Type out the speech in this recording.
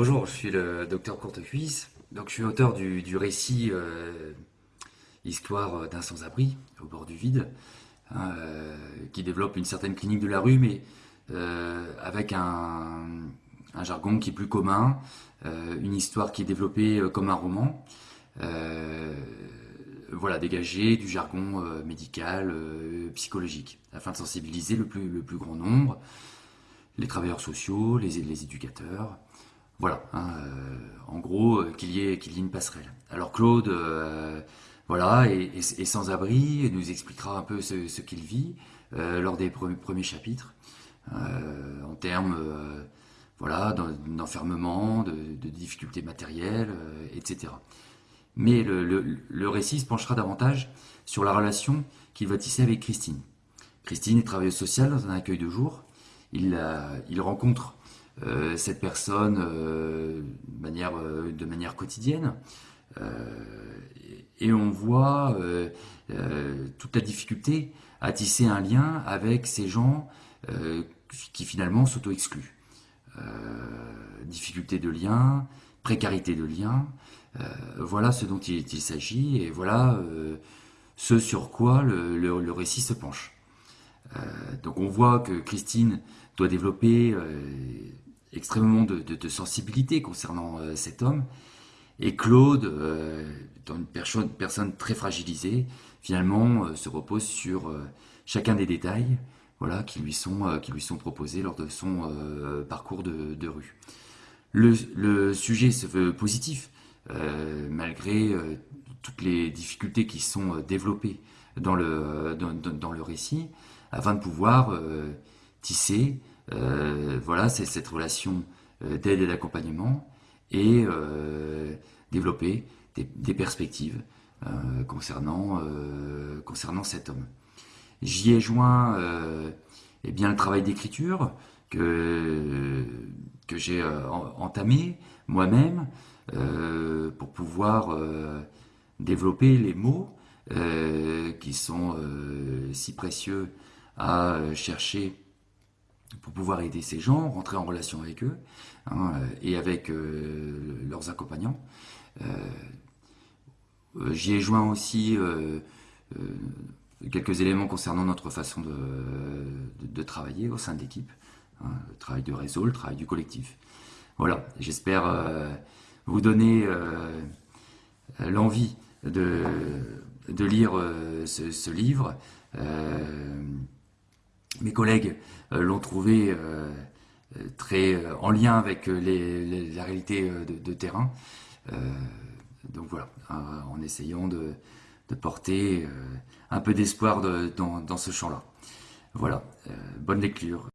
Bonjour, je suis le docteur Courtecuisse. Donc, je suis auteur du, récit euh, Histoire d'un sans-abri au bord du vide, hein, euh, qui développe une certaine clinique de la rue, mais euh, avec un, jargon qui est plus commun, une histoire qui est développée comme un roman. voilà, dégagé du jargon médical, psychologique, afin de sensibiliser le plus, grand nombre, les travailleurs sociaux, les éducateurs, voilà, hein, euh, en gros, euh, qu'il y, ait, une passerelle. Alors Claude, euh, voilà, est, sans abri, et nous expliquera un peu ce, qu'il vit lors des premiers, chapitres, en termes voilà, d'enfermement, de, difficultés matérielles, etc. Mais le, récit se penchera davantage sur la relation qu'il va tisser avec Christine. Christine est travailleuse sociale dans un accueil de jour. Il, rencontre cette personne euh, de, manière, euh, de manière quotidienne. et on voit toute la difficulté à tisser un lien avec ces gens qui finalement s'auto-excluent. difficulté de lien, précarité de lien, voilà ce dont il, s'agit et voilà ce sur quoi le récit se penche. donc on voit que Christine doit développer extrêmement de, sensibilité concernant euh, cet homme. Et Claude, euh, étant une personne, très fragilisée, finalement euh, se repose sur chacun des détails voilà, qui, lui sont, qui lui sont proposés lors de son parcours de, rue. Le, sujet se veut positif, malgré toutes les difficultés qui sont développées dans le, dans, dans le récit, afin de pouvoir tisser euh, voilà, c'est cette relation euh, d'aide et d'accompagnement et euh, développer des, perspectives concernant, cet homme. J'y ai joint eh bien, le travail d'écriture que j'ai entamé moi-même pour pouvoir développer les mots qui sont si précieux à chercher pour pouvoir aider ces gens, rentrer en relation avec eux hein, et avec euh, leurs accompagnants. Euh, euh, j'y ai joint aussi quelques éléments concernant notre façon de, travailler au sein de l'équipe, hein, le travail de réseau, le travail du collectif. Voilà, j'espère vous donner l'envie de, lire ce, livre mes collègues euh, l'ont trouvé euh, très euh, en lien avec la réalité de, terrain. donc voilà, en essayant de, porter un peu d'espoir dans, ce champ-là. Voilà, bonne lecture.